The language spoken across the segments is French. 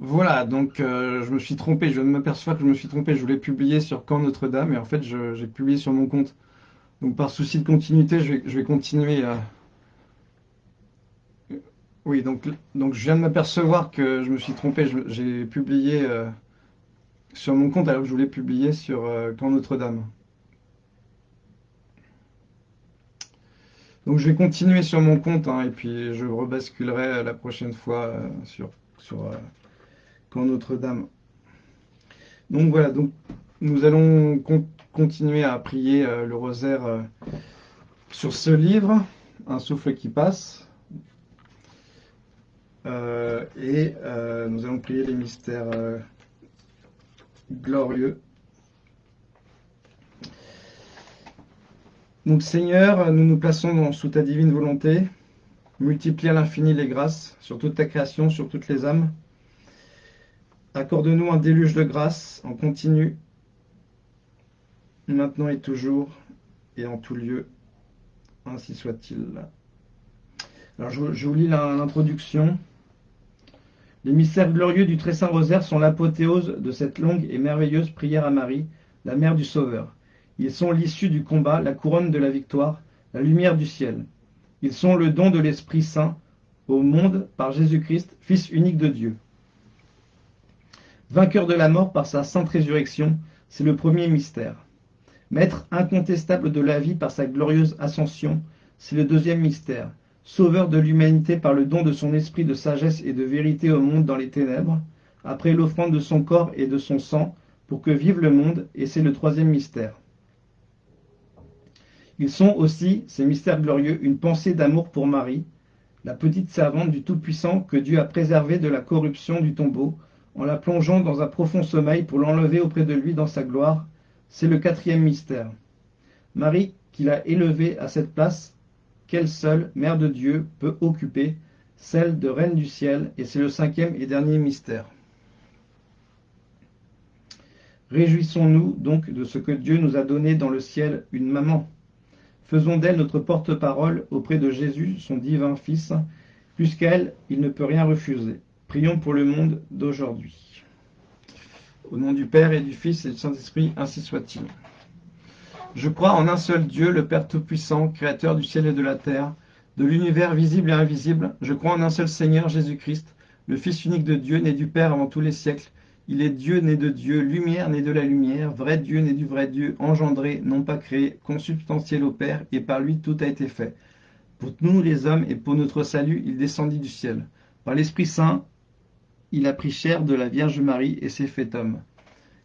Voilà, donc euh, je me suis trompé, je viens de m'apercevoir que je me suis trompé, je voulais publier sur Camp Notre-Dame et en fait j'ai publié sur mon compte. Donc par souci de continuité, je vais, continuer. à- Oui, donc, donc je viens de m'apercevoir que je me suis trompé, j'ai publié euh, sur mon compte alors que je voulais publier sur euh, Camp Notre-Dame. Donc je vais continuer sur mon compte hein, et puis je rebasculerai la prochaine fois sur, Camp Notre-Dame. Donc voilà, donc nous allons con- continuer à prier euh, le rosaire euh, sur ce livre, Un souffle qui passe. Euh, et nous allons prier les mystères glorieux. Donc Seigneur, nous nous plaçons sous ta divine volonté. Multiplie à l'infini les grâces sur toute ta création, sur toutes les âmes. Accorde-nous un déluge de grâce en continu, maintenant et toujours, et en tout lieu. Ainsi soit-il. Alors je, je vous lis l'introduction. Les mystères glorieux du très saint rosaire sont l'apothéose de cette longue et merveilleuse prière à Marie, la mère du Sauveur. Ils sont l'issue du combat, la couronne de la victoire, la lumière du ciel. Ils sont le don de l'Esprit Saint au monde par Jésus-Christ, Fils unique de Dieu. Vainqueur de la mort par sa sainte résurrection, c'est le premier mystère. Maître incontestable de la vie par sa glorieuse ascension, c'est le deuxième mystère. Sauveur de l'humanité par le don de son esprit de sagesse et de vérité au monde dans les ténèbres, après l'offrande de son corps et de son sang, pour que vive le monde, et c'est le troisième mystère. Ils sont aussi, ces mystères glorieux, une pensée d'amour pour Marie, la petite servante du Tout-Puissant que Dieu a préservée de la corruption du tombeau, en la plongeant dans un profond sommeil pour l'enlever auprès de lui dans sa gloire. C'est le quatrième mystère. Marie, qu'il a élevée à cette place, qu'elle seule, Mère de Dieu, peut occuper, celle de Reine du ciel, et c'est le cinquième et dernier mystère. Réjouissons-nous donc de ce que Dieu nous a donné dans le ciel une maman. Faisons d'elle notre porte-parole auprès de Jésus, son divin Fils, puisqu'elle, il ne peut rien refuser. Prions pour le monde d'aujourd'hui. Au nom du Père et du Fils et du Saint-Esprit, ainsi soit-il. Je crois en un seul Dieu, le Père Tout-Puissant, Créateur du ciel et de la terre, de l'univers visible et invisible. Je crois en un seul Seigneur, Jésus-Christ, le Fils unique de Dieu, né du Père avant tous les siècles. Il est Dieu né de Dieu, lumière né de la lumière, vrai Dieu né du vrai Dieu, engendré, non pas créé, consubstantiel au Père, et par lui tout a été fait. Pour nous les hommes et pour notre salut, il descendit du ciel. Par l'Esprit Saint, il a pris chair de la Vierge Marie et s'est fait homme.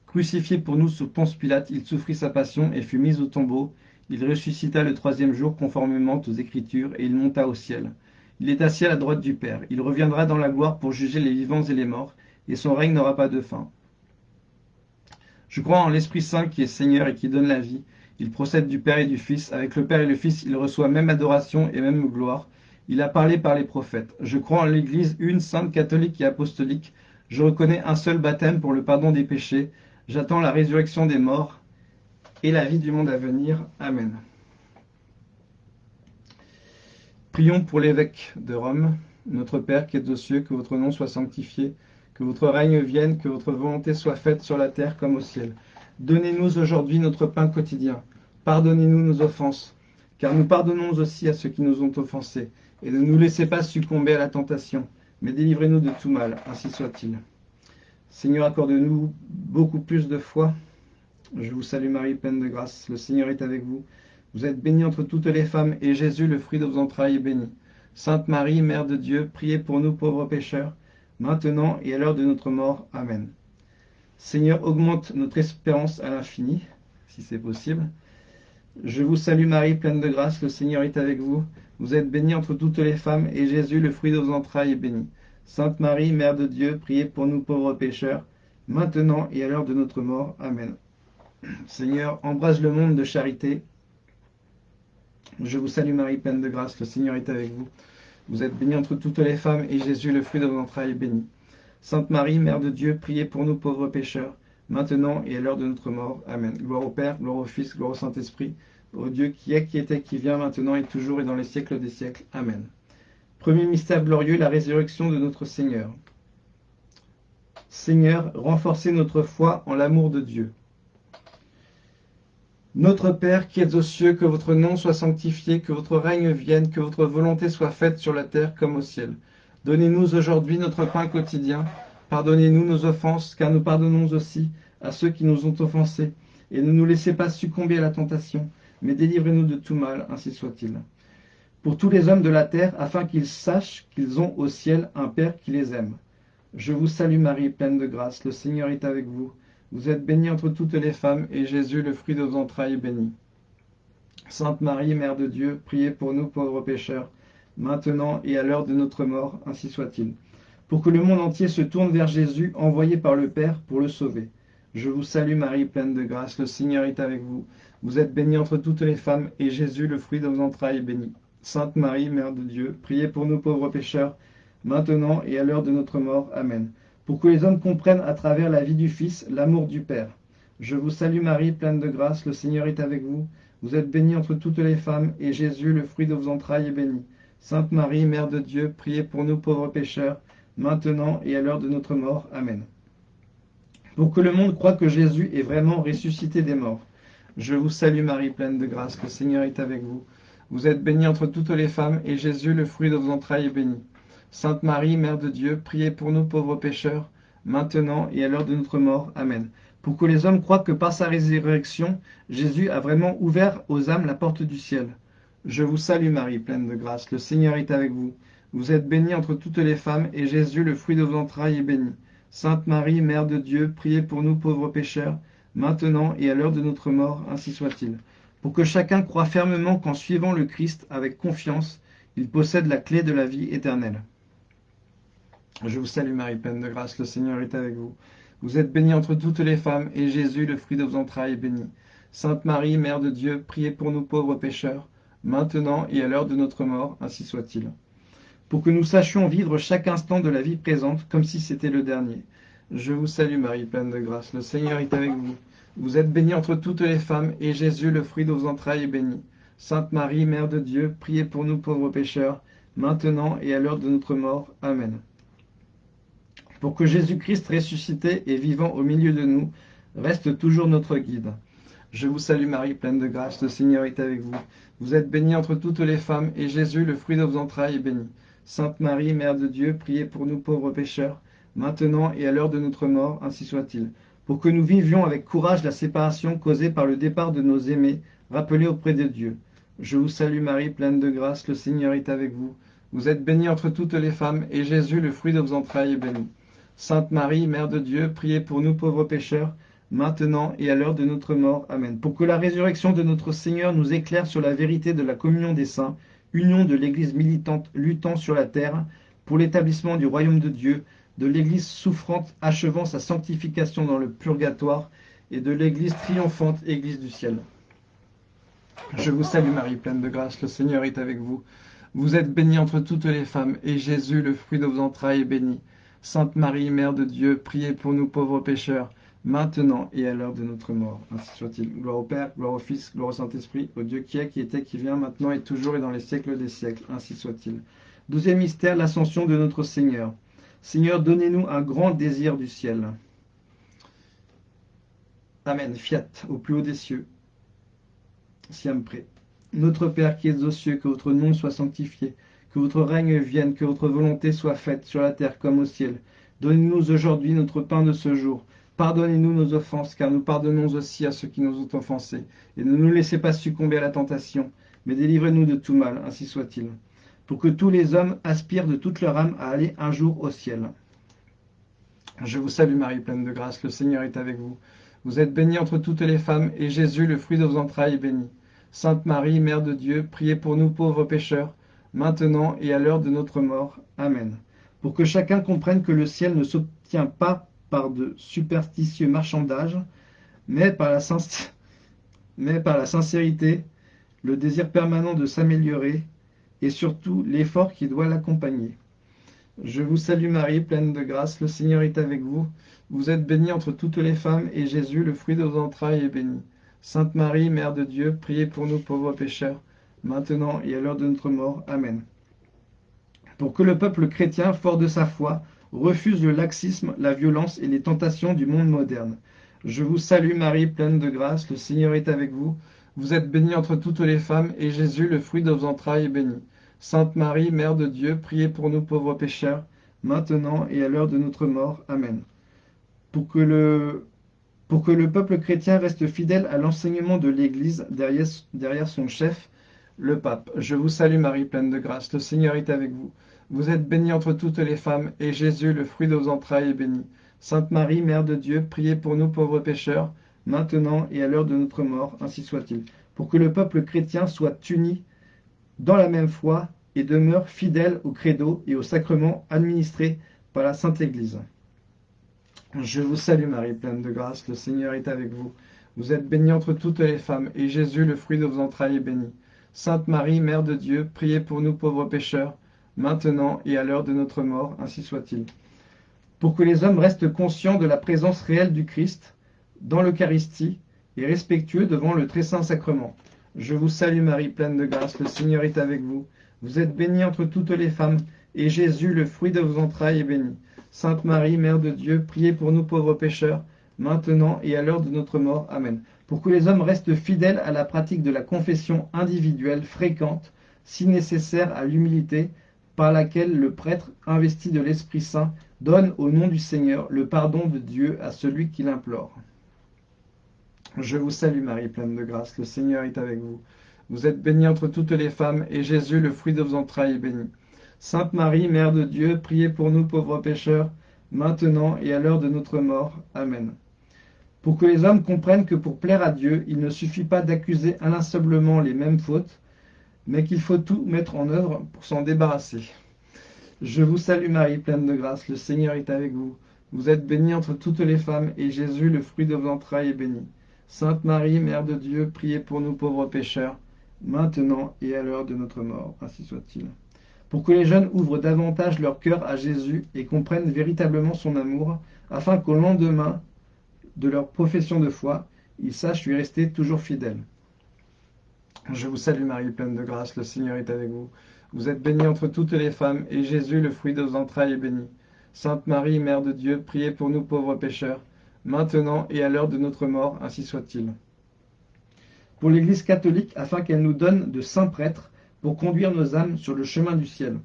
Crucifié pour nous sous Ponce Pilate, il souffrit sa passion et fut mis au tombeau. Il ressuscita le troisième jour conformément aux Écritures et il monta au ciel. Il est assis à la droite du Père. Il reviendra dans la gloire pour juger les vivants et les morts, et son règne n'aura pas de fin. Je crois en l'Esprit Saint qui est Seigneur et qui donne la vie. Il procède du Père et du Fils. Avec le Père et le Fils, il reçoit même adoration et même gloire. Il a parlé par les prophètes. Je crois en l'Église une, sainte, catholique et apostolique. Je reconnais un seul baptême pour le pardon des péchés. J'attends la résurrection des morts et la vie du monde à venir. Amen. Prions pour l'évêque de Rome, notre Père qui est aux cieux, que votre nom soit sanctifié, que votre règne vienne, que votre volonté soit faite sur la terre comme au ciel. Donnez-nous aujourd'hui notre pain quotidien. Pardonnez-nous nos offenses, car nous pardonnons aussi à ceux qui nous ont offensés. Et ne nous laissez pas succomber à la tentation, mais délivrez-nous de tout mal, ainsi soit-il. Seigneur, accorde-nous beaucoup plus de foi. Je vous salue Marie, pleine de grâce. Le Seigneur est avec vous. Vous êtes bénie entre toutes les femmes, et Jésus, le fruit de vos entrailles, est béni. Sainte Marie, Mère de Dieu, priez pour nous pauvres pécheurs, maintenant et à l'heure de notre mort. Amen. Seigneur, augmente notre espérance à l'infini, si c'est possible. Je vous salue Marie, pleine de grâce, le Seigneur est avec vous. Vous êtes bénie entre toutes les femmes, et Jésus, le fruit de vos entrailles, est béni. Sainte Marie, Mère de Dieu, priez pour nous pauvres pécheurs, maintenant et à l'heure de notre mort. Amen. Seigneur, embrasse le monde de charité. Je vous salue Marie, pleine de grâce, le Seigneur est avec vous. Vous êtes bénie entre toutes les femmes, et Jésus, le fruit de vos entrailles, est béni. Sainte Marie, Mère de Dieu, priez pour nous pauvres pécheurs, maintenant et à l'heure de notre mort. Amen. Gloire au Père, gloire au Fils, gloire au Saint-Esprit, au Dieu qui est, qui était, qui vient, maintenant et toujours et dans les siècles des siècles. Amen. Premier mystère glorieux, la résurrection de notre Seigneur. Seigneur, renforcez notre foi en l'amour de Dieu. Notre Père qui êtes aux cieux, que votre nom soit sanctifié, que votre règne vienne, que votre volonté soit faite sur la terre comme au ciel. Donnez-nous aujourd'hui notre pain quotidien. Pardonnez-nous nos offenses, car nous pardonnons aussi à ceux qui nous ont offensés. Et ne nous laissez pas succomber à la tentation, mais délivrez-nous de tout mal, ainsi soit-il. Pour tous les hommes de la terre, afin qu'ils sachent qu'ils ont au ciel un Père qui les aime. Je vous salue Marie, pleine de grâce, le Seigneur est avec vous. Vous êtes bénie entre toutes les femmes, et Jésus, le fruit de vos entrailles, est béni. Sainte Marie, Mère de Dieu, priez pour nous pauvres pécheurs, maintenant et à l'heure de notre mort, ainsi soit-il. Pour que le monde entier se tourne vers Jésus, envoyé par le Père, pour le sauver. Je vous salue Marie, pleine de grâce, le Seigneur est avec vous. Vous êtes bénie entre toutes les femmes, et Jésus, le fruit de vos entrailles, est béni. Sainte Marie, Mère de Dieu, priez pour nous pauvres pécheurs, maintenant et à l'heure de notre mort. Amen pour que les hommes comprennent à travers la vie du Fils l'amour du Père. Je vous salue Marie, pleine de grâce, le Seigneur est avec vous. Vous êtes bénie entre toutes les femmes, et Jésus, le fruit de vos entrailles, est béni. Sainte Marie, Mère de Dieu, priez pour nous pauvres pécheurs, maintenant et à l'heure de notre mort. Amen. Pour que le monde croie que Jésus est vraiment ressuscité des morts. Je vous salue Marie, pleine de grâce, le Seigneur est avec vous. Vous êtes bénie entre toutes les femmes, et Jésus, le fruit de vos entrailles, est béni. Sainte Marie, Mère de Dieu, priez pour nous pauvres pécheurs, maintenant et à l'heure de notre mort. Amen. Pour que les hommes croient que par sa résurrection, Jésus a vraiment ouvert aux âmes la porte du ciel. Je vous salue Marie, pleine de grâce, le Seigneur est avec vous. Vous êtes bénie entre toutes les femmes, et Jésus, le fruit de vos entrailles, est béni. Sainte Marie, Mère de Dieu, priez pour nous pauvres pécheurs, maintenant et à l'heure de notre mort, ainsi soit-il. Pour que chacun croie fermement qu'en suivant le Christ avec confiance, il possède la clé de la vie éternelle. Je vous salue Marie, pleine de grâce, le Seigneur est avec vous. Vous êtes bénie entre toutes les femmes, et Jésus, le fruit de vos entrailles, est béni. Sainte Marie, Mère de Dieu, priez pour nous pauvres pécheurs, maintenant et à l'heure de notre mort, ainsi soit-il. Pour que nous sachions vivre chaque instant de la vie présente comme si c'était le dernier. Je vous salue Marie, pleine de grâce, le Seigneur est avec vous. Vous êtes bénie entre toutes les femmes, et Jésus, le fruit de vos entrailles, est béni. Sainte Marie, Mère de Dieu, priez pour nous pauvres pécheurs, maintenant et à l'heure de notre mort. Amen pour que Jésus-Christ ressuscité et vivant au milieu de nous reste toujours notre guide. Je vous salue Marie, pleine de grâce, le Seigneur est avec vous. Vous êtes bénie entre toutes les femmes, et Jésus, le fruit de vos entrailles, est béni. Sainte Marie, Mère de Dieu, priez pour nous pauvres pécheurs, maintenant et à l'heure de notre mort, ainsi soit-il. Pour que nous vivions avec courage la séparation causée par le départ de nos aimés, rappelés auprès de Dieu. Je vous salue Marie, pleine de grâce, le Seigneur est avec vous. Vous êtes bénie entre toutes les femmes, et Jésus, le fruit de vos entrailles, est béni. Sainte Marie, Mère de Dieu, priez pour nous pauvres pécheurs, maintenant et à l'heure de notre mort. Amen. Pour que la résurrection de notre Seigneur nous éclaire sur la vérité de la communion des saints, union de l'Église militante luttant sur la terre, pour l'établissement du royaume de Dieu, de l'Église souffrante achevant sa sanctification dans le purgatoire, et de l'Église triomphante, Église du ciel. Je vous salue Marie, pleine de grâce, le Seigneur est avec vous. Vous êtes bénie entre toutes les femmes, et Jésus, le fruit de vos entrailles, est béni. Sainte Marie, Mère de Dieu, priez pour nous pauvres pécheurs, maintenant et à l'heure de notre mort. Ainsi soit-il. Gloire au Père, gloire au Fils, gloire au Saint-Esprit, au Dieu qui est, qui était, qui vient, maintenant et toujours et dans les siècles des siècles. Ainsi soit-il. Douzième mystère, l'ascension de notre Seigneur. Seigneur, donnez-nous un grand désir du ciel. Amen. Fiat, au plus haut des cieux. Siam prêt. Notre Père qui es aux cieux, que votre nom soit sanctifié que votre règne vienne, que votre volonté soit faite sur la terre comme au ciel. Donnez-nous aujourd'hui notre pain de ce jour. Pardonnez-nous nos offenses, car nous pardonnons aussi à ceux qui nous ont offensés. Et ne nous laissez pas succomber à la tentation, mais délivrez-nous de tout mal, ainsi soit-il. Pour que tous les hommes aspirent de toute leur âme à aller un jour au ciel. Je vous salue Marie, pleine de grâce, le Seigneur est avec vous. Vous êtes bénie entre toutes les femmes, et Jésus, le fruit de vos entrailles, est béni. Sainte Marie, Mère de Dieu, priez pour nous pauvres pécheurs, maintenant et à l'heure de notre mort. Amen. Pour que chacun comprenne que le ciel ne s'obtient pas de superstitieux marchandages, mais par la, mais par la sincérité, le désir permanent de s'améliorer et surtout l'effort qui doit l'accompagner. Je vous salue Marie, pleine de grâce, le Seigneur est avec vous. Vous êtes bénie entre toutes les femmes, et Jésus, le fruit de vos entrailles, est béni. Sainte Marie, Mère de Dieu, priez pour nous pauvres pécheurs, maintenant et à l'heure de notre mort. Amen. Pour que le peuple chrétien, fort de sa foi, refuse le laxisme, la violence et les tentations du monde moderne. Je vous salue Marie, pleine de grâce, le Seigneur est avec vous. Vous êtes bénie entre toutes les femmes, et Jésus, le fruit de vos entrailles, est béni. Sainte Marie, Mère de Dieu, priez pour nous pauvres pécheurs, maintenant et à l'heure de notre mort. Amen. Pour que le, peuple chrétien reste fidèle à l'enseignement de l'Église derrière son chef, le pape. Je vous salue Marie, pleine de grâce, le Seigneur est avec vous. Vous êtes bénie entre toutes les femmes, et Jésus, le fruit de vos entrailles, est béni. Sainte Marie, Mère de Dieu, priez pour nous pauvres pécheurs, maintenant et à l'heure de notre mort, ainsi soit-il. Pour que le peuple chrétien soit uni dans la même foi et demeure fidèle au credo et aux sacrements administrés par la Sainte Église. Je vous salue Marie, pleine de grâce, le Seigneur est avec vous. Vous êtes bénie entre toutes les femmes, et Jésus, le fruit de vos entrailles, est béni. Sainte Marie, Mère de Dieu, priez pour nous pauvres pécheurs, maintenant et à l'heure de notre mort, ainsi soit-il. Pour que les hommes restent conscients de la présence réelle du Christ dans l'Eucharistie et respectueux devant le très saint sacrement. Je vous salue Marie, pleine de grâce, le Seigneur est avec vous. Vous êtes bénie entre toutes les femmes, et Jésus, le fruit de vos entrailles, est béni. Sainte Marie, Mère de Dieu, priez pour nous pauvres pécheurs, maintenant et à l'heure de notre mort. Amen pour que les hommes restent fidèles à la pratique de la confession individuelle fréquente, si nécessaire à l'humilité, par laquelle le prêtre investi de l'Esprit Saint donne au nom du Seigneur le pardon de Dieu à celui qui l'implore. Je vous salue Marie, pleine de grâce, le Seigneur est avec vous. Vous êtes bénie entre toutes les femmes, et Jésus, le fruit de vos entrailles, est béni. Sainte Marie, Mère de Dieu, priez pour nous pauvres pécheurs, maintenant et à l'heure de notre mort. Amen pour que les hommes comprennent que pour plaire à Dieu, il ne suffit pas d'accuser inlassablement les mêmes fautes, mais qu'il faut tout mettre en œuvre pour s'en débarrasser. Je vous salue Marie, pleine de grâce, le Seigneur est avec vous. Vous êtes bénie entre toutes les femmes, et Jésus, le fruit de vos entrailles, est béni. Sainte Marie, Mère de Dieu, priez pour nous pauvres pécheurs, maintenant et à l'heure de notre mort, ainsi soit-il. Pour que les jeunes ouvrent davantage leur cœur à Jésus et comprennent véritablement son amour, afin qu'au lendemain, de leur profession de foi, ils sachent lui rester toujours fidèles. Je vous salue Marie, pleine de grâce, le Seigneur est avec vous. Vous êtes bénie entre toutes les femmes, et Jésus, le fruit de vos entrailles, est béni. Sainte Marie, Mère de Dieu, priez pour nous pauvres pécheurs, maintenant et à l'heure de notre mort, ainsi soit-il. Pour l'Église catholique, afin qu'elle nous donne de saints prêtres pour conduire nos âmes sur le chemin du ciel.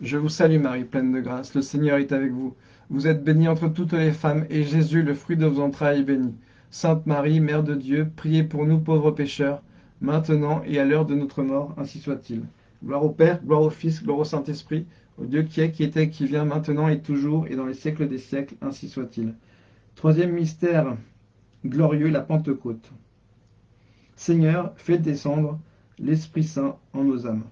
Je vous salue Marie, pleine de grâce, le Seigneur est avec vous. Vous êtes bénie entre toutes les femmes, et Jésus, le fruit de vos entrailles, est béni. Sainte Marie, Mère de Dieu, priez pour nous pauvres pécheurs, maintenant et à l'heure de notre mort, ainsi soit-il. Gloire au Père, gloire au Fils, gloire au Saint-Esprit, au Dieu qui est, qui était, qui vient, maintenant et toujours, et dans les siècles des siècles, ainsi soit-il. Troisième mystère glorieux, la Pentecôte. Seigneur, fais descendre l'Esprit Saint en nos âmes.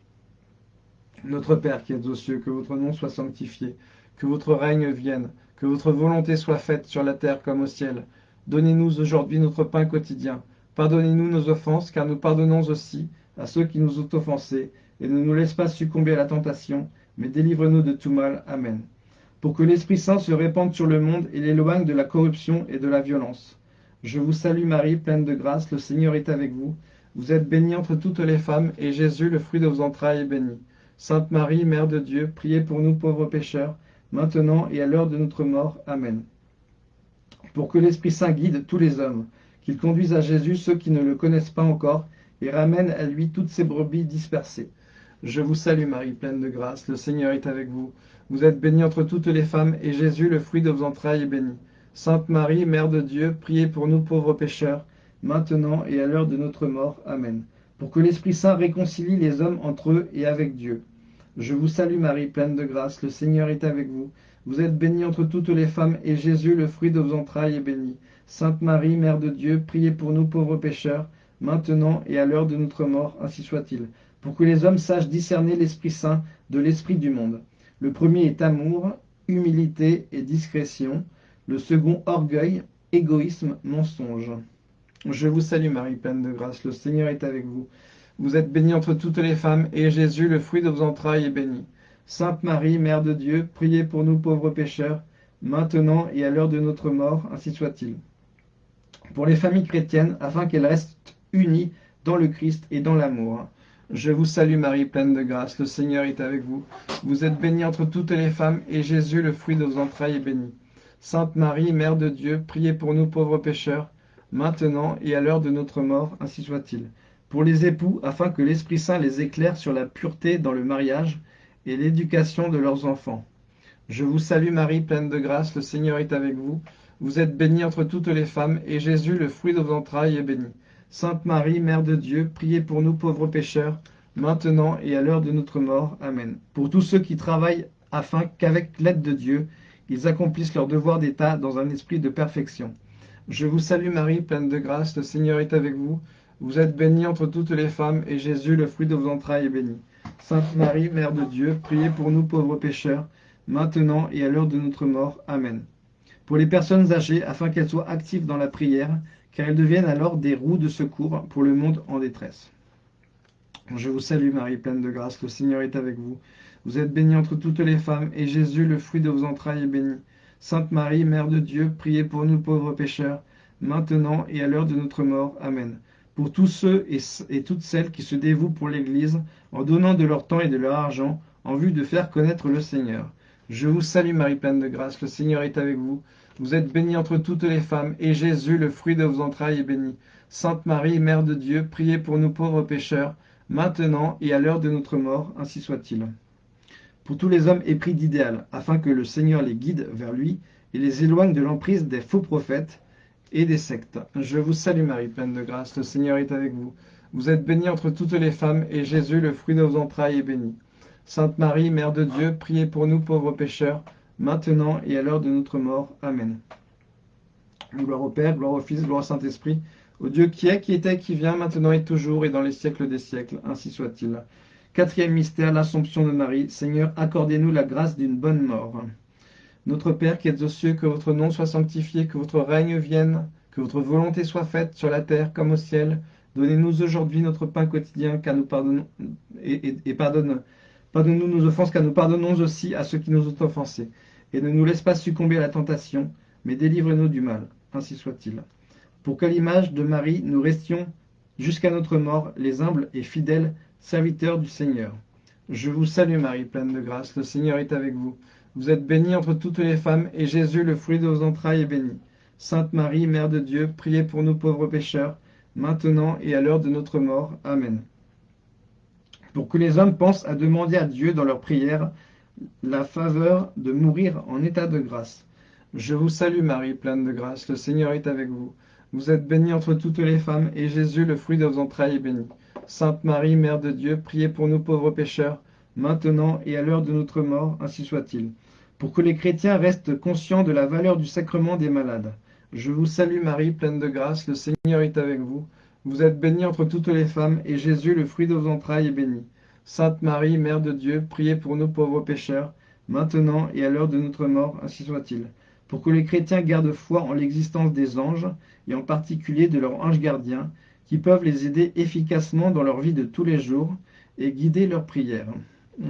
Notre Père qui êtes aux cieux, que votre nom soit sanctifié que votre règne vienne, que votre volonté soit faite sur la terre comme au ciel. Donnez-nous aujourd'hui notre pain quotidien. Pardonnez-nous nos offenses, car nous pardonnons aussi à ceux qui nous ont offensés, et ne nous laisse pas succomber à la tentation, mais délivre-nous de tout mal. Amen. Pour que l'Esprit Saint se répande sur le monde et l'éloigne de la corruption et de la violence. Je vous salue Marie, pleine de grâce, le Seigneur est avec vous. Vous êtes bénie entre toutes les femmes, et Jésus, le fruit de vos entrailles, est béni. Sainte Marie, Mère de Dieu, priez pour nous pauvres pécheurs, maintenant et à l'heure de notre mort. Amen. Pour que l'Esprit Saint guide tous les hommes, qu'il conduise à Jésus ceux qui ne le connaissent pas encore, et ramène à lui toutes ces brebis dispersées. Je vous salue Marie, pleine de grâce, le Seigneur est avec vous. Vous êtes bénie entre toutes les femmes, et Jésus, le fruit de vos entrailles, est béni. Sainte Marie, Mère de Dieu, priez pour nous pauvres pécheurs, maintenant et à l'heure de notre mort. Amen. Pour que l'Esprit Saint réconcilie les hommes entre eux et avec Dieu. Je vous salue Marie, pleine de grâce, le Seigneur est avec vous. Vous êtes bénie entre toutes les femmes, et Jésus, le fruit de vos entrailles, est béni. Sainte Marie, Mère de Dieu, priez pour nous pauvres pécheurs, maintenant et à l'heure de notre mort, ainsi soit-il, pour que les hommes sachent discerner l'Esprit Saint de l'Esprit du monde. Le premier est amour, humilité et discrétion, le second orgueil, égoïsme, mensonge. Je vous salue Marie, pleine de grâce, le Seigneur est avec vous. Vous êtes bénie entre toutes les femmes, et Jésus, le fruit de vos entrailles, est béni. Sainte Marie, Mère de Dieu, priez pour nous pauvres pécheurs, maintenant et à l'heure de notre mort, ainsi soit-il. Pour les familles chrétiennes, afin qu'elles restent unies dans le Christ et dans l'amour. Je vous salue Marie, pleine de grâce, le Seigneur est avec vous. Vous êtes bénie entre toutes les femmes, et Jésus, le fruit de vos entrailles, est béni. Sainte Marie, Mère de Dieu, priez pour nous pauvres pécheurs, maintenant et à l'heure de notre mort, ainsi soit-il. Pour les époux, afin que l'Esprit Saint les éclaire sur la pureté dans le mariage et l'éducation de leurs enfants. Je vous salue Marie, pleine de grâce, le Seigneur est avec vous. Vous êtes bénie entre toutes les femmes, et Jésus, le fruit de vos entrailles, est béni. Sainte Marie, Mère de Dieu, priez pour nous pauvres pécheurs, maintenant et à l'heure de notre mort. Amen. Pour tous ceux qui travaillent afin qu'avec l'aide de Dieu, ils accomplissent leur devoir d'État dans un esprit de perfection. Je vous salue Marie, pleine de grâce, le Seigneur est avec vous. Vous êtes bénie entre toutes les femmes, et Jésus, le fruit de vos entrailles, est béni. Sainte Marie, Mère de Dieu, priez pour nous pauvres pécheurs, maintenant et à l'heure de notre mort. Amen. Pour les personnes âgées, afin qu'elles soient actives dans la prière, car elles deviennent alors des roues de secours pour le monde en détresse. Je vous salue Marie, pleine de grâce, le Seigneur est avec vous. Vous êtes bénie entre toutes les femmes, et Jésus, le fruit de vos entrailles, est béni. Sainte Marie, Mère de Dieu, priez pour nous pauvres pécheurs, maintenant et à l'heure de notre mort. Amen. Pour tous ceux et, toutes celles qui se dévouent pour l'Église, en donnant de leur temps et de leur argent, en vue de faire connaître le Seigneur. Je vous salue Marie pleine de grâce, le Seigneur est avec vous. Vous êtes bénie entre toutes les femmes, et Jésus, le fruit de vos entrailles, est béni. Sainte Marie, Mère de Dieu, priez pour nous pauvres pécheurs, maintenant et à l'heure de notre mort, ainsi soit-il. Pour tous les hommes épris d'idéal, afin que le Seigneur les guide vers lui et les éloigne de l'emprise des faux prophètes et des sectes. Je vous salue Marie, pleine de grâce, le Seigneur est avec vous. Vous êtes bénie entre toutes les femmes, et Jésus, le fruit de vos entrailles, est béni. Sainte Marie, Mère de Dieu, priez pour nous pauvres pécheurs, maintenant et à l'heure de notre mort. Amen. Gloire au Père, gloire au Fils, gloire au Saint-Esprit, au Dieu qui est, qui était, qui vient, maintenant et toujours, et dans les siècles des siècles, ainsi soit-il. Quatrième mystère, l'Assomption de Marie. Seigneur, accordez-nous la grâce d'une bonne mort. Notre Père qui êtes aux cieux, que votre nom soit sanctifié, que votre règne vienne, que votre volonté soit faite sur la terre comme au ciel. Donnez-nous aujourd'hui notre pain quotidien, car nous pardonnons et, pardonne Pardonne-nous nos offenses, car nous pardonnons aussi à ceux qui nous ont offensés. Et ne nous laisse pas succomber à la tentation, mais délivre-nous du mal. Ainsi soit-il. Pour que l'image de Marie, nous restions jusqu'à notre mort, les humbles et fidèles serviteurs du Seigneur. Je vous salue Marie, pleine de grâce, le Seigneur est avec vous. Vous êtes bénie entre toutes les femmes, et Jésus, le fruit de vos entrailles, est béni. Sainte Marie, Mère de Dieu, priez pour nous pauvres pécheurs, maintenant et à l'heure de notre mort. Amen pour que les hommes pensent à demander à Dieu dans leur prière la faveur de mourir en état de grâce. Je vous salue Marie, pleine de grâce, le Seigneur est avec vous. Vous êtes bénie entre toutes les femmes, et Jésus, le fruit de vos entrailles, est béni. Sainte Marie, Mère de Dieu, priez pour nous pauvres pécheurs, maintenant et à l'heure de notre mort, ainsi soit-il. Pour que les chrétiens restent conscients de la valeur du sacrement des malades. Je vous salue Marie, pleine de grâce, le Seigneur est avec vous. Vous êtes bénie entre toutes les femmes, et Jésus, le fruit de vos entrailles, est béni. Sainte Marie, Mère de Dieu, priez pour nous pauvres pécheurs, maintenant et à l'heure de notre mort, ainsi soit-il. Pour que les chrétiens gardent foi en l'existence des anges, et en particulier de leurs anges gardiens, qui peuvent les aider efficacement dans leur vie de tous les jours, et guider leurs prières.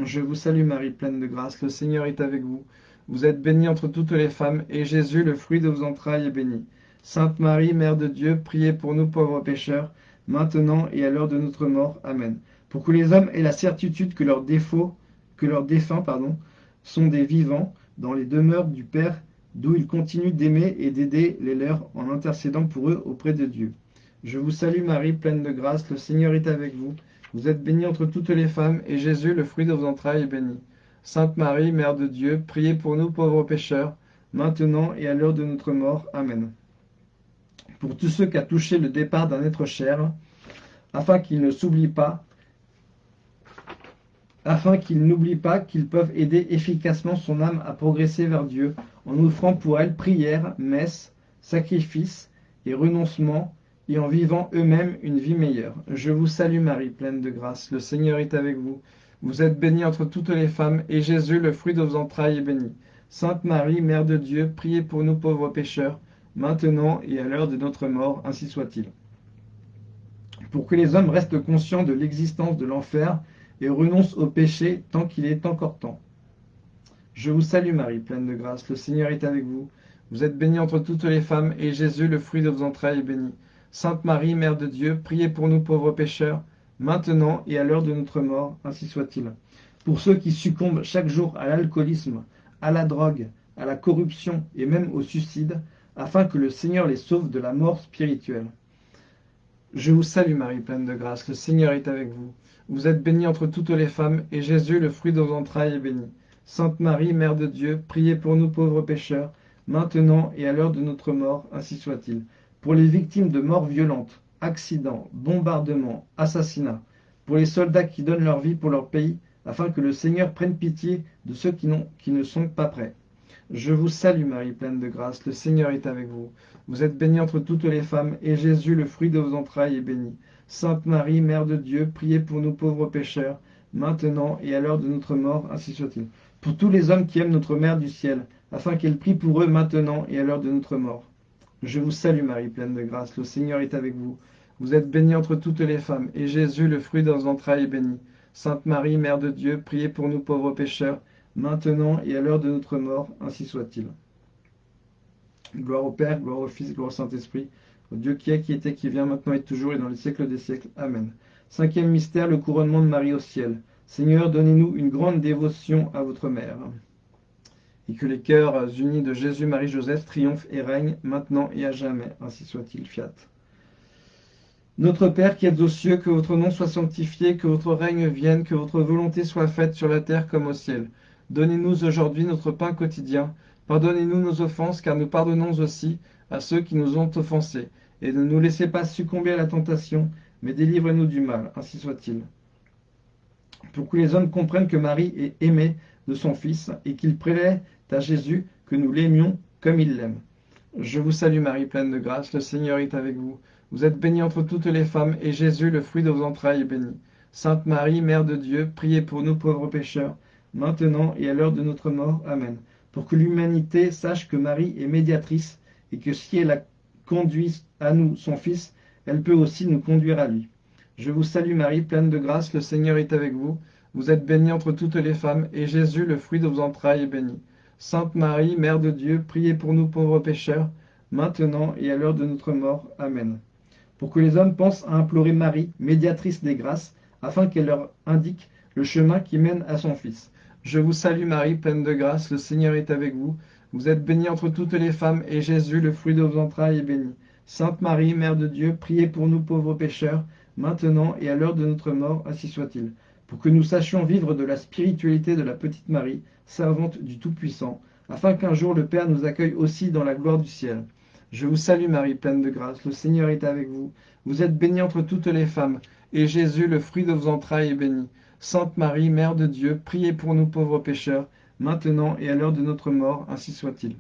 Je vous salue Marie, pleine de grâce, le Seigneur est avec vous. Vous êtes bénie entre toutes les femmes, et Jésus, le fruit de vos entrailles, est béni. Sainte Marie, Mère de Dieu, priez pour nous pauvres pécheurs, maintenant et à l'heure de notre mort. Amen. Pour que les hommes aient la certitude que leurs défauts, que leurs défunts, pardon, sont des vivants dans les demeures du Père, d'où ils continuent d'aimer et d'aider les leurs en intercédant pour eux auprès de Dieu. Je vous salue Marie, pleine de grâce, le Seigneur est avec vous. Vous êtes bénie entre toutes les femmes, et Jésus, le fruit de vos entrailles, est béni. Sainte Marie, Mère de Dieu, priez pour nous pauvres pécheurs, maintenant et à l'heure de notre mort. Amen pour tous ceux qui a touché le départ d'un être cher, afin qu'ils ne s'oublient pas, afin qu'ils n'oublient pas qu'ils peuvent aider efficacement son âme à progresser vers Dieu, en offrant pour elle prière, messe, sacrifice et renoncement, et en vivant eux-mêmes une vie meilleure. Je vous salue Marie, pleine de grâce, le Seigneur est avec vous. Vous êtes bénie entre toutes les femmes, et Jésus, le fruit de vos entrailles, est béni. Sainte Marie, Mère de Dieu, priez pour nous pauvres pécheurs, maintenant et à l'heure de notre mort, ainsi soit-il. Pour que les hommes restent conscients de l'existence de l'enfer et renoncent au péché tant qu'il est encore temps. Je vous salue Marie, pleine de grâce, le Seigneur est avec vous. Vous êtes bénie entre toutes les femmes, et Jésus, le fruit de vos entrailles, est béni. Sainte Marie, Mère de Dieu, priez pour nous pauvres pécheurs, maintenant et à l'heure de notre mort, ainsi soit-il. Pour ceux qui succombent chaque jour à l'alcoolisme, à la drogue, à la corruption et même au suicide, afin que le Seigneur les sauve de la mort spirituelle. Je vous salue Marie, pleine de grâce, le Seigneur est avec vous. Vous êtes bénie entre toutes les femmes, et Jésus, le fruit de vos entrailles, est béni. Sainte Marie, Mère de Dieu, priez pour nous pauvres pécheurs, maintenant et à l'heure de notre mort, ainsi soit-il. Pour les victimes de morts violentes, accidents, bombardements, assassinats, pour les soldats qui donnent leur vie pour leur pays, afin que le Seigneur prenne pitié de ceux qui, ne sont pas prêts. Je vous salue Marie, pleine de grâce, le Seigneur est avec vous. Vous êtes bénie entre toutes les femmes, et Jésus, le fruit de vos entrailles, est béni. Sainte Marie, Mère de Dieu, priez pour nous pauvres pécheurs, maintenant et à l'heure de notre mort, ainsi soit-il. Pour tous les hommes qui aiment notre Mère du ciel, afin qu'elle prie pour eux maintenant et à l'heure de notre mort. Je vous salue Marie, pleine de grâce, le Seigneur est avec vous. Vous êtes bénie entre toutes les femmes, et Jésus, le fruit de vos entrailles, est béni. Sainte Marie, Mère de Dieu, priez pour nous pauvres pécheurs, maintenant et à l'heure de notre mort, ainsi soit-il. Gloire au Père, gloire au Fils, gloire au Saint-Esprit, au Dieu qui est, qui était, qui vient, maintenant et toujours, et dans les siècles des siècles. Amen. Cinquième mystère, le couronnement de Marie au ciel. Seigneur, donnez-nous une grande dévotion à votre mère. Et que les cœurs unis de Jésus, Marie, Joseph triomphent et règnent maintenant et à jamais. Ainsi soit-il. Fiat. Notre Père qui êtes aux cieux, que votre nom soit sanctifié, que votre règne vienne, que votre volonté soit faite sur la terre comme au ciel. Donnez-nous aujourd'hui notre pain quotidien. Pardonnez-nous nos offenses, car nous pardonnons aussi à ceux qui nous ont offensés. Et ne nous laissez pas succomber à la tentation, mais délivrez-nous du mal. Ainsi soit-il. Pour que les hommes comprennent que Marie est aimée de son Fils et qu'il prélève à Jésus que nous l'aimions comme il l'aime. Je vous salue Marie, pleine de grâce, le Seigneur est avec vous. Vous êtes bénie entre toutes les femmes, et Jésus, le fruit de vos entrailles, est béni. Sainte Marie, Mère de Dieu, priez pour nous pauvres pécheurs, maintenant et à l'heure de notre mort. Amen. Pour que l'humanité sache que Marie est médiatrice, et que si elle a conduit à nous son Fils, elle peut aussi nous conduire à lui. Je vous salue Marie, pleine de grâce, le Seigneur est avec vous. Vous êtes bénie entre toutes les femmes, et Jésus, le fruit de vos entrailles, est béni. Sainte Marie, Mère de Dieu, priez pour nous pauvres pécheurs, maintenant et à l'heure de notre mort. Amen. Pour que les hommes pensent à implorer Marie, médiatrice des grâces, afin qu'elle leur indique le chemin qui mène à son Fils. Je vous salue Marie, pleine de grâce, le Seigneur est avec vous. Vous êtes bénie entre toutes les femmes, et Jésus, le fruit de vos entrailles, est béni. Sainte Marie, Mère de Dieu, priez pour nous pauvres pécheurs, maintenant et à l'heure de notre mort, ainsi soit-il. Pour que nous sachions vivre de la spiritualité de la petite Marie, servante du Tout-Puissant, afin qu'un jour le Père nous accueille aussi dans la gloire du ciel. Je vous salue Marie, pleine de grâce, le Seigneur est avec vous. Vous êtes bénie entre toutes les femmes, et Jésus, le fruit de vos entrailles, est béni. Sainte Marie, Mère de Dieu, priez pour nous pauvres pécheurs, maintenant et à l'heure de notre mort, ainsi soit-il.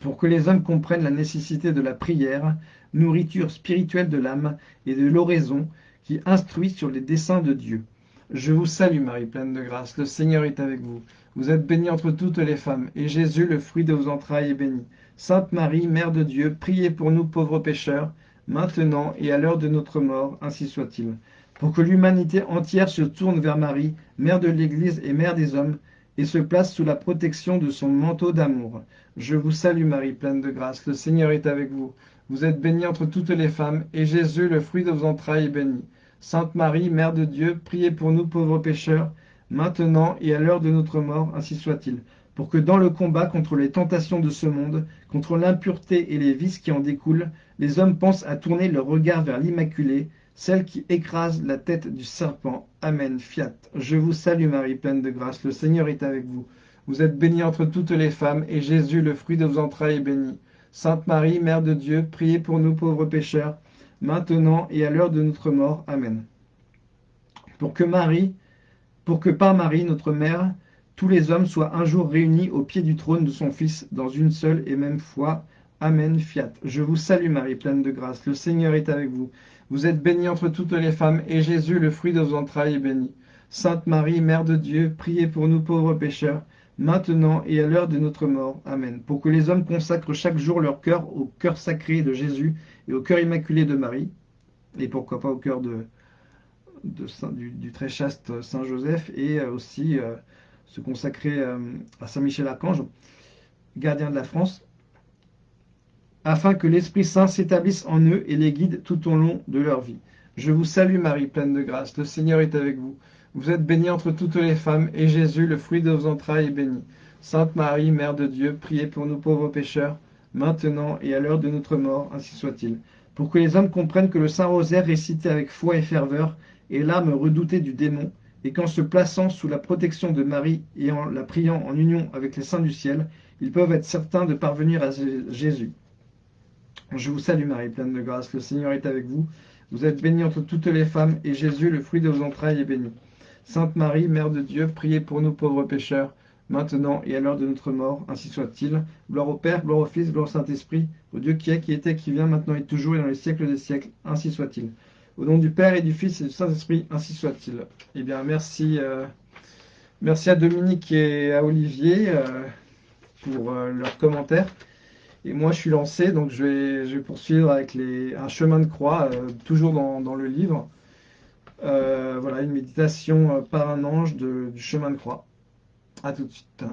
Pour que les hommes comprennent la nécessité de la prière, nourriture spirituelle de l'âme et de l'oraison, qui instruit sur les desseins de Dieu. Je vous salue Marie, pleine de grâce, le Seigneur est avec vous. Vous êtes bénie entre toutes les femmes, et Jésus, le fruit de vos entrailles, est béni. Sainte Marie, Mère de Dieu, priez pour nous pauvres pécheurs, maintenant et à l'heure de notre mort, ainsi soit-il. Pour que l'humanité entière se tourne vers Marie, Mère de l'Église et Mère des hommes, et se place sous la protection de son manteau d'amour. Je vous salue Marie, pleine de grâce, le Seigneur est avec vous. Vous êtes bénie entre toutes les femmes, et Jésus, le fruit de vos entrailles, est béni. Sainte Marie, Mère de Dieu, priez pour nous pauvres pécheurs, maintenant et à l'heure de notre mort, ainsi soit-il. Pour que dans le combat contre les tentations de ce monde, contre l'impureté et les vices qui en découlent, les hommes pensent à tourner leur regard vers l'Immaculée, celle qui écrase la tête du serpent. Amen. Fiat. Je vous salue Marie, pleine de grâce, le Seigneur est avec vous. Vous êtes bénie entre toutes les femmes, et Jésus, le fruit de vos entrailles, est béni. Sainte Marie, Mère de Dieu, priez pour nous pauvres pécheurs, maintenant et à l'heure de notre mort. Amen. Pour que Marie, pour que par Marie, notre mère, tous les hommes soient un jour réunis au pied du trône de son Fils dans une seule et même foi. Amen. Fiat. Je vous salue Marie, pleine de grâce. Le Seigneur est avec vous. Vous êtes bénie entre toutes les femmes, et Jésus, le fruit de vos entrailles, est béni. Sainte Marie, Mère de Dieu, priez pour nous pauvres pécheurs, maintenant et à l'heure de notre mort. Amen. Pour que les hommes consacrent chaque jour leur cœur au cœur sacré de Jésus et au cœur immaculé de Marie, et pourquoi pas au cœur du, très chaste Saint Joseph, et euh, aussi euh, se consacrer euh, à Saint Michel Archange, gardien de la France, afin que l'Esprit Saint s'établisse en eux et les guide tout au long de leur vie. Je vous salue Marie, pleine de grâce, le Seigneur est avec vous. Vous êtes bénie entre toutes les femmes, et Jésus, le fruit de vos entrailles, est béni. Sainte Marie, Mère de Dieu, priez pour nous pauvres pécheurs, maintenant et à l'heure de notre mort, ainsi soit-il. Pour que les hommes comprennent que le Saint Rosaire récité avec foi et ferveur est l'âme redoutée du démon, et qu'en se plaçant sous la protection de Marie et en la priant en union avec les saints du ciel, ils peuvent être certains de parvenir à Jésus. Je vous salue Marie, pleine de grâce, le Seigneur est avec vous. Vous êtes bénie entre toutes les femmes, et Jésus, le fruit de vos entrailles, est béni. Sainte Marie, Mère de Dieu, priez pour nous pauvres pécheurs, maintenant et à l'heure de notre mort, ainsi soit-il. Gloire au Père, gloire au Fils, gloire au Saint-Esprit, au Dieu qui est, qui était, qui vient, maintenant et toujours, et dans les siècles des siècles, ainsi soit-il. Au nom du Père et du Fils et du Saint-Esprit, ainsi soit-il. Eh bien, merci, euh, merci à Dominique et à Olivier euh, pour euh, leurs commentaires. Et moi, je suis lancé, donc je vais, poursuivre avec les, un chemin de croix, toujours dans, le livre. voilà, une méditation par un ange du chemin de croix. À tout de suite.